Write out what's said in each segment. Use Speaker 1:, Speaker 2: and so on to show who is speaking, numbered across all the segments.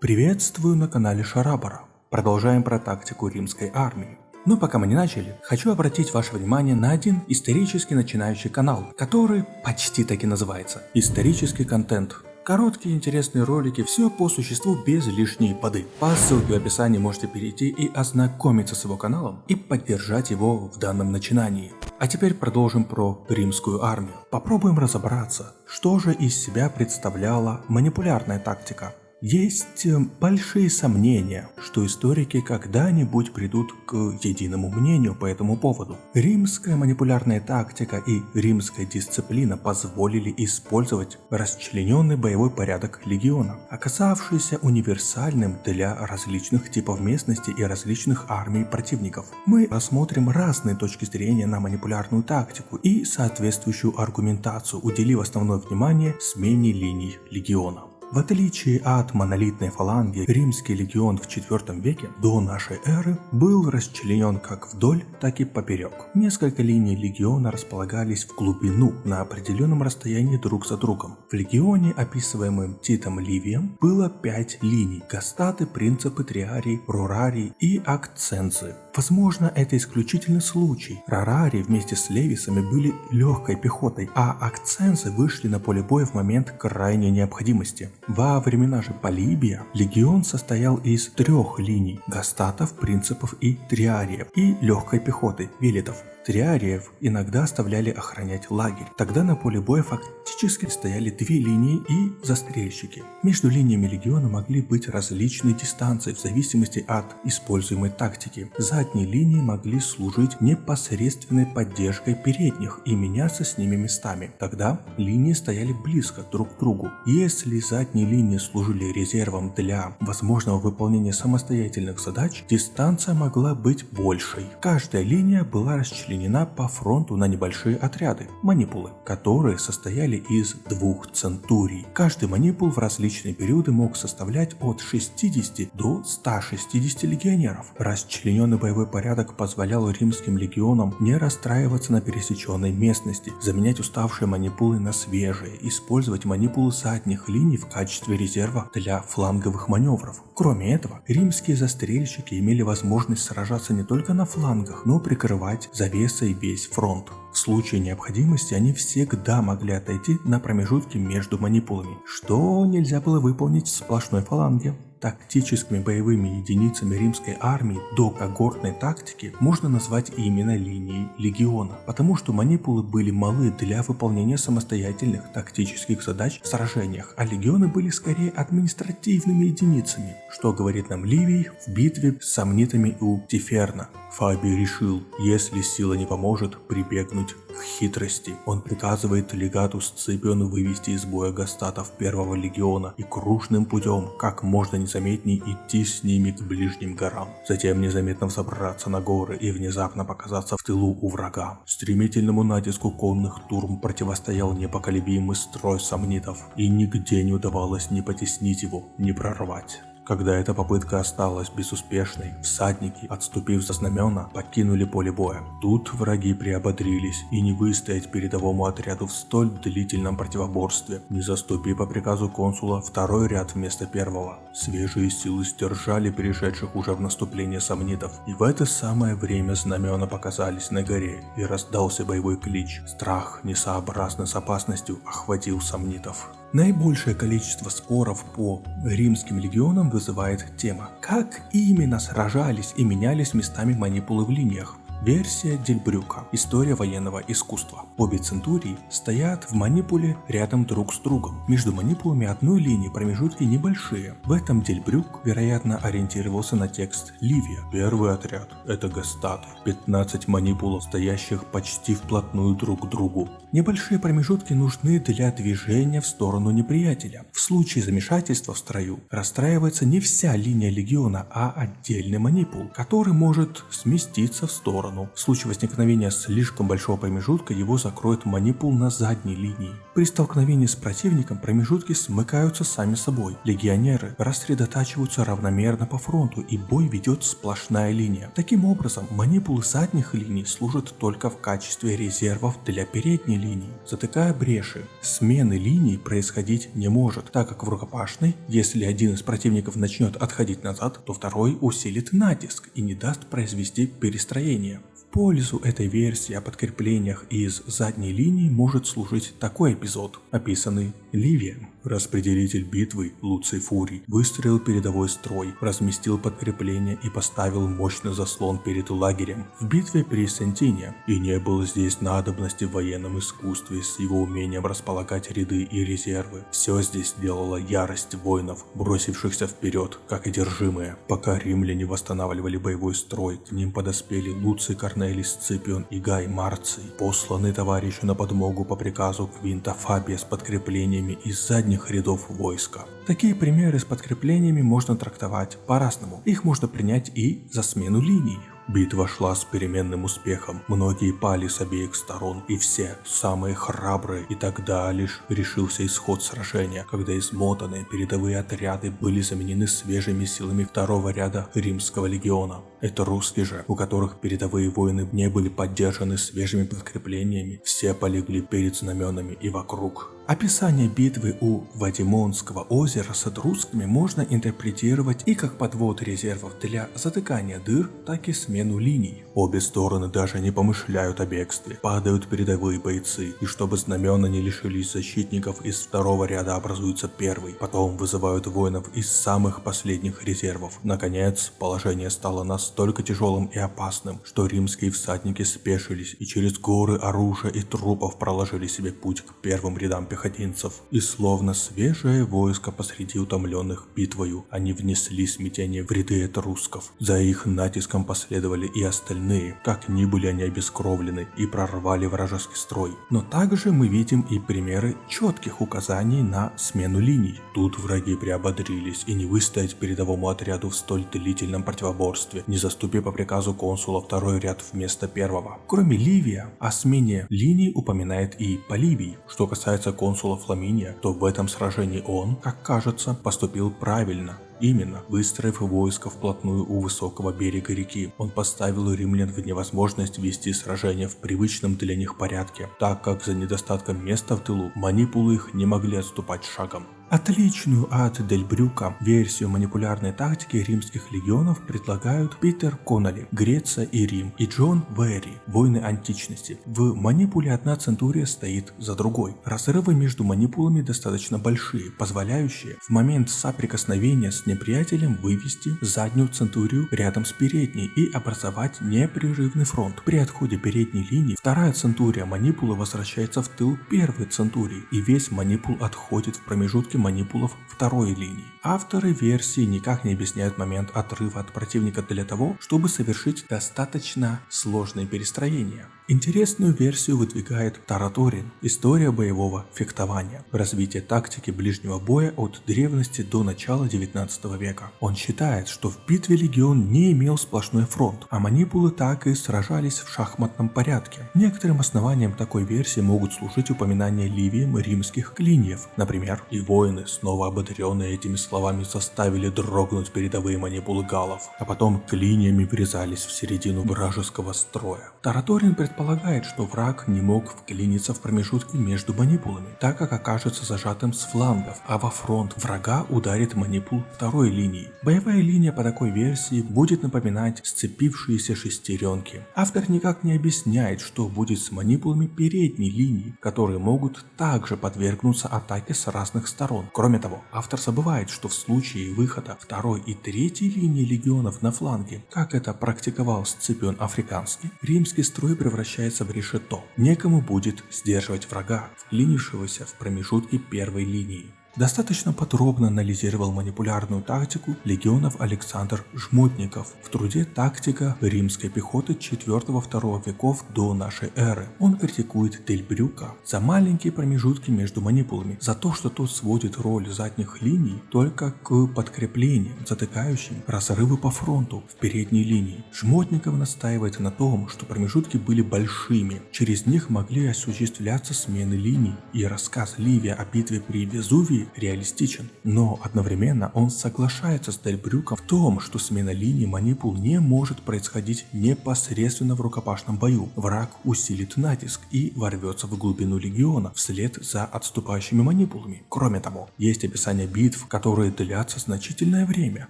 Speaker 1: Приветствую на канале Шарабара. Продолжаем про тактику римской армии. Но пока мы не начали, хочу обратить ваше внимание на один исторически начинающий канал, который почти так и называется «Исторический контент». Короткие интересные ролики, все по существу без лишней воды. По ссылке в описании можете перейти и ознакомиться с его каналом и поддержать его в данном начинании. А теперь продолжим про римскую армию. Попробуем разобраться, что же из себя представляла манипулярная тактика. Есть э, большие сомнения, что историки когда-нибудь придут к единому мнению по этому поводу. Римская манипулярная тактика и римская дисциплина позволили использовать расчлененный боевой порядок легиона, оказавшийся универсальным для различных типов местности и различных армий противников. Мы рассмотрим разные точки зрения на манипулярную тактику и соответствующую аргументацию, уделив основное внимание смене линий легиона. В отличие от монолитной фаланги, римский легион в IV веке до нашей эры был расчленен как вдоль, так и поперек. Несколько линий легиона располагались в глубину на определенном расстоянии друг за другом. В легионе, описываемом Титом Ливием, было пять линий – гастаты, принципы, триарий, рурарий и акцензы. Возможно, это исключительный случай. Рарари вместе с Левисами были легкой пехотой, а акцензы вышли на поле боя в момент крайней необходимости. Во времена же Полибия легион состоял из трех линий – гастатов, принципов и триариев, и легкой пехоты – велетов. Триариев иногда оставляли охранять лагерь. Тогда на поле боя фактически стояли две линии и застрельщики. Между линиями легиона могли быть различные дистанции в зависимости от используемой тактики. Задние линии могли служить непосредственной поддержкой передних и меняться с ними местами. Тогда линии стояли близко друг к другу. Если задние линии служили резервом для возможного выполнения самостоятельных задач, дистанция могла быть большей. Каждая линия была расчленена расчленена по фронту на небольшие отряды – манипулы, которые состояли из двух центурий. Каждый манипул в различные периоды мог составлять от 60 до 160 легионеров. Расчлененный боевой порядок позволял римским легионам не расстраиваться на пересеченной местности, заменять уставшие манипулы на свежие, использовать манипулы задних линий в качестве резерва для фланговых маневров. Кроме этого, римские застрельщики имели возможность сражаться не только на флангах, но прикрывать завесы и весь фронт. В случае необходимости они всегда могли отойти на промежутки между манипулами, что нельзя было выполнить в сплошной фаланге. Тактическими боевыми единицами римской армии до когортной тактики можно назвать именно линии легиона, потому что манипулы были малы для выполнения самостоятельных тактических задач в сражениях, а легионы были скорее административными единицами, что говорит нам Ливий в битве с сомнитами у Тиферна. Фабий решил, если сила не поможет, прибегнуть хитрости. Он приказывает легату Сципиону вывести из боя гастатов первого легиона и кружным путем, как можно незаметнее идти с ними к ближним горам. Затем незаметно взобраться на горы и внезапно показаться в тылу у врага. Стремительному натиску конных турм противостоял непоколебимый строй сомнитов, и нигде не удавалось ни потеснить его, ни прорвать. Когда эта попытка осталась безуспешной, всадники, отступив за знамена, покинули поле боя. Тут враги приободрились и не выстоять передовому отряду в столь длительном противоборстве, не заступи по приказу консула второй ряд вместо первого. Свежие силы сдержали перешедших уже в наступление сомнитов, и в это самое время знамена показались на горе, и раздался боевой клич. Страх, несообразно с опасностью, охватил сомнитов. Наибольшее количество споров по римским легионам вызывает тема, как именно сражались и менялись местами манипулы в линиях. Версия Дельбрюка. История военного искусства. Обе центурии стоят в манипуле рядом друг с другом. Между манипулами одной линии промежутки небольшие. В этом Дельбрюк, вероятно, ориентировался на текст Ливия. Первый отряд – это гастаты. 15 манипулов, стоящих почти вплотную друг к другу. Небольшие промежутки нужны для движения в сторону неприятеля. В случае замешательства в строю расстраивается не вся линия легиона, а отдельный манипул, который может сместиться в сторону сторону. В случае возникновения слишком большого промежутка его закроет манипул на задней линии. При столкновении с противником промежутки смыкаются сами собой. Легионеры рассредотачиваются равномерно по фронту и бой ведет сплошная линия. Таким образом, манипулы задних линий служат только в качестве резервов для передней линии, затыкая бреши. Смены линий происходить не может, так как в рукопашной, если один из противников начнет отходить назад, то второй усилит натиск и не даст произвести перестроение пользу этой версии о подкреплениях из задней линии может служить такой эпизод, описанный Ливием. Распределитель битвы Луций Фурий выстроил передовой строй, разместил подкрепление и поставил мощный заслон перед лагерем в битве при Сентине. И не было здесь надобности в военном искусстве с его умением располагать ряды и резервы. Все здесь делала ярость воинов, бросившихся вперед, как одержимые. Пока римляне восстанавливали боевой строй, к ним подоспели Луций Корнелий Сципион и Гай Марций, посланные товарищу на подмогу по приказу Квинта Фабия с подкреплениями из задних передних рядов войска. Такие примеры с подкреплениями можно трактовать по-разному. Их можно принять и за смену линий. Битва шла с переменным успехом, многие пали с обеих сторон, и все, самые храбрые, и тогда лишь решился исход сражения, когда измотанные передовые отряды были заменены свежими силами второго ряда римского легиона. Это русские же, у которых передовые воины не были поддержаны свежими подкреплениями, все полегли перед знаменами и вокруг. Описание битвы у Вадимонского озера с русскими можно интерпретировать и как подвод резервов для затыкания дыр, так и смену линий. Обе стороны даже не помышляют о бегстве, падают передовые бойцы, и чтобы знамена не лишились защитников, из второго ряда образуется первый, потом вызывают воинов из самых последних резервов. Наконец, положение стало настолько тяжелым и опасным, что римские всадники спешились и через горы оружия и трупов проложили себе путь к первым рядам пехотинцев, и словно свежее войско посреди утомленных битвою, они внесли смятение в ряды этрусков. За их натиском последовали и остальные, как ни были они обескровлены и прорвали вражеский строй. Но также мы видим и примеры четких указаний на смену линий. Тут враги приободрились и не выстоять передовому отряду в столь длительном противоборстве, не заступив по приказу консула второй ряд вместо первого. Кроме Ливия, о смене линий упоминает и Поливий. Что касается консула, консула Фламиния, то в этом сражении он, как кажется, поступил правильно. Именно, выстроив войско вплотную у высокого берега реки, он поставил римлян в невозможность вести сражение в привычном для них порядке, так как за недостатком места в тылу манипулы их не могли отступать шагом. Отличную от Дель Брюка версию манипулярной тактики римских легионов предлагают Питер Конноли, Греция и Рим, и Джон Вэри, войны античности. В манипуле одна центурия стоит за другой. Разрывы между манипулами достаточно большие, позволяющие в момент соприкосновения с неприятелем вывести заднюю центурию рядом с передней и образовать непрерывный фронт. При отходе передней линии вторая центурия манипулы возвращается в тыл первой центурии, и весь манипул отходит в промежутке манипулов второй линии. Авторы версии никак не объясняют момент отрыва от противника для того, чтобы совершить достаточно сложные перестроения. Интересную версию выдвигает Тараторин «История боевого фехтования. Развитие тактики ближнего боя от древности до начала 19 века». Он считает, что в битве легион не имел сплошной фронт, а манипулы так и сражались в шахматном порядке. Некоторым основанием такой версии могут служить упоминания Ливием римских клиньев. Например, и воины, снова ободренные этими словами, заставили дрогнуть передовые манипулы галов, а потом клиньями врезались в середину вражеского строя. Тараторин предполагает, предполагает, что враг не мог вклиниться в промежутки между манипулами, так как окажется зажатым с флангов, а во фронт врага ударит манипул второй линии. Боевая линия по такой версии будет напоминать сцепившиеся шестеренки. Автор никак не объясняет, что будет с манипулами передней линии, которые могут также подвергнуться атаке с разных сторон. Кроме того, автор забывает, что в случае выхода второй и третьей линии легионов на фланге, как это практиковал Сципион Африканский, римский строй превращается превращается в решето. Некому будет сдерживать врага, вклинившегося в промежутки первой линии. Достаточно подробно анализировал манипулярную тактику легионов Александр Жмотников в труде «Тактика римской пехоты 4-2 веков до нашей эры». Он критикует Дель Брюка за маленькие промежутки между манипулами, за то, что тот сводит роль задних линий только к подкреплениям, затыкающим разрывы по фронту в передней линии. Жмотников настаивает на том, что промежутки были большими, через них могли осуществляться смены линий, и рассказ Ливия о битве при Везувии реалистичен. Но одновременно он соглашается с Дельбрюком в том, что смена линий манипул не может происходить непосредственно в рукопашном бою. Враг усилит натиск и ворвется в глубину легиона вслед за отступающими манипулами. Кроме того, есть описание битв, которые длятся значительное время,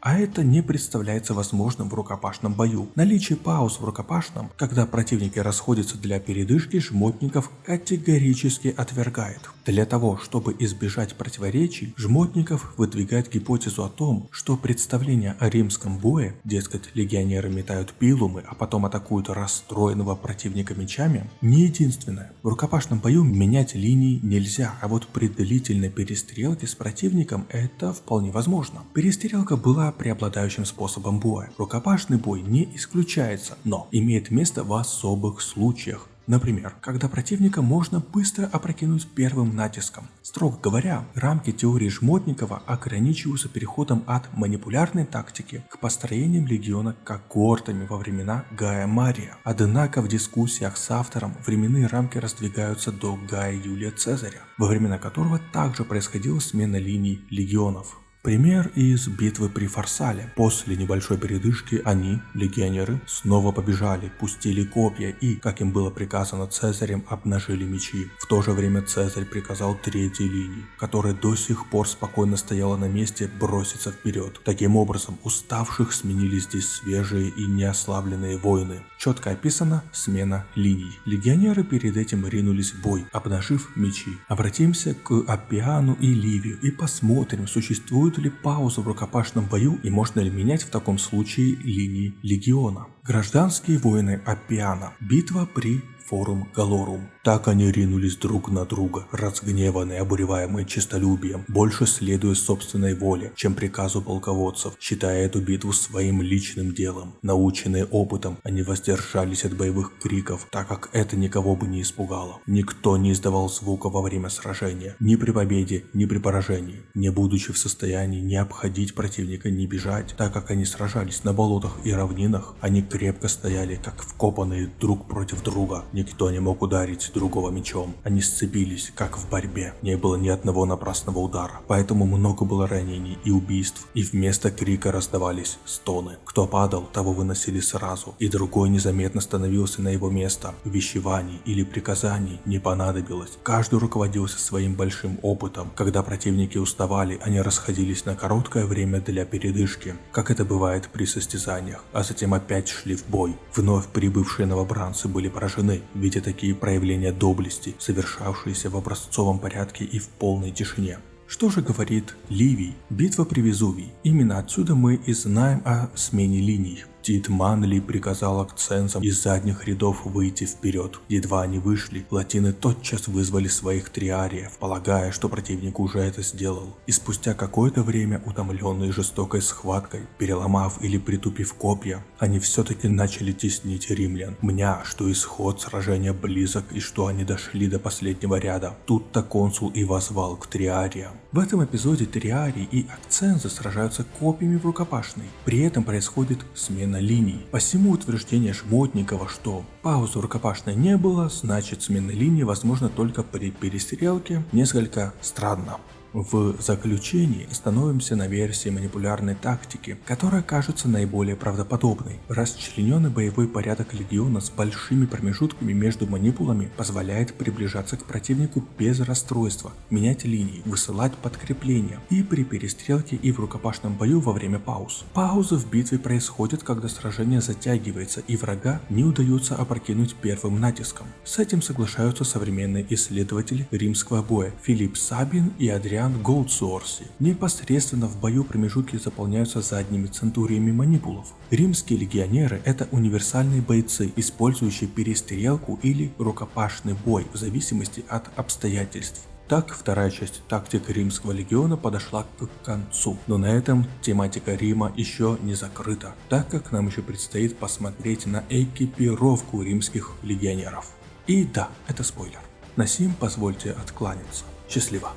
Speaker 1: а это не представляется возможным в рукопашном бою. Наличие пауз в рукопашном, когда противники расходятся для передышки, жмотников категорически отвергает. Для того, чтобы избежать противоречий, Жмотников выдвигает гипотезу о том, что представление о римском бое, дескать, легионеры метают пилумы, а потом атакуют расстроенного противника мечами, не единственное. В рукопашном бою менять линии нельзя, а вот при длительной перестрелке с противником это вполне возможно. Перестрелка была преобладающим способом боя. Рукопашный бой не исключается, но имеет место в особых случаях. Например, когда противника можно быстро опрокинуть первым натиском. Строго говоря, рамки теории Жмотникова ограничиваются переходом от манипулярной тактики к построениям легиона когортами во времена Гая Мария. Однако в дискуссиях с автором временные рамки раздвигаются до Гая Юлия Цезаря, во времена которого также происходила смена линий легионов. Пример из битвы при Фарсале. После небольшой передышки они, легионеры, снова побежали, пустили копья и, как им было приказано Цезарем, обнажили мечи. В то же время Цезарь приказал третьей линии, которая до сих пор спокойно стояла на месте, броситься вперед. Таким образом, уставших сменили здесь свежие и неослабленные воины. Четко описана смена линий. Легионеры перед этим ринулись в бой, обнажив мечи. Обратимся к Апиану и Ливию и посмотрим, существует Ли пауза в рукопашном бою и можно ли менять в таком случае линии легиона? Гражданские войны Аппиана. Битва при Форум Галорум. Так они ринулись друг на друга, разгневанные, обуреваемые честолюбием, больше следуя собственной воле, чем приказу полководцев, считая эту битву своим личным делом. Наученные опытом, они воздержались от боевых криков, так как это никого бы не испугало. Никто не издавал звука во время сражения, ни при победе, ни при поражении, не будучи в состоянии не обходить противника, не бежать, так как они сражались на болотах и равнинах, они крепко стояли, как вкопанные друг против друга, Никто не мог ударить другого мечом. Они сцепились, как в борьбе. Не было ни одного напрасного удара. Поэтому много было ранений и убийств. И вместо крика раздавались стоны. Кто падал, того выносили сразу. И другой незаметно становился на его место. Вещеваний или приказаний не понадобилось. Каждый руководился своим большим опытом. Когда противники уставали, они расходились на короткое время для передышки, как это бывает при состязаниях, а затем опять шли в бой. Вновь прибывшие новобранцы были поражены, видя такие проявления доблести, совершавшиеся в образцовом порядке и в полной тишине. Что же говорит Ливий? Битва при Везувии. Именно отсюда мы и знаем о смене линий. Тит Манли приказал акцентам из задних рядов выйти вперед. Едва они вышли, латины тотчас вызвали своих триариев, полагая, что противник уже это сделал. И спустя какое-то время, утомленные жестокой схваткой, переломав или притупив копья, они все-таки начали теснить римлян, мня, что исход сражения близок и что они дошли до последнего ряда. Тут-то консул и возвал к триариям. В этом эпизоде триарии и акцензы сражаются копьями в рукопашной. При этом происходит смена линий. Посему утверждение Шмотникова, что паузы рукопашной не было, значит смена линии возможно только при перестрелке, несколько странно. В заключении становимся на версии манипулярной тактики, которая кажется наиболее правдоподобной. Расчлененный боевой порядок легиона с большими промежутками между манипулами позволяет приближаться к противнику без расстройства, менять линии, высылать подкрепления и при перестрелке и в рукопашном бою во время пауз. Паузы в битве происходят, когда сражение затягивается и врага не удается опрокинуть первым натиском. С этим соглашаются современные исследователи римского боя Филипп Сабин и Адриан вариант Голдсуорси. Непосредственно в бою промежутки заполняются задними центуриями манипулов. Римские легионеры – это универсальные бойцы, использующие перестрелку или рукопашный бой в зависимости от обстоятельств. Так, вторая часть тактик Римского легиона подошла к концу, но на этом тематика Рима еще не закрыта, так как нам еще предстоит посмотреть на экипировку римских легионеров. И да, это спойлер. На сим позвольте откланяться. Счастливо.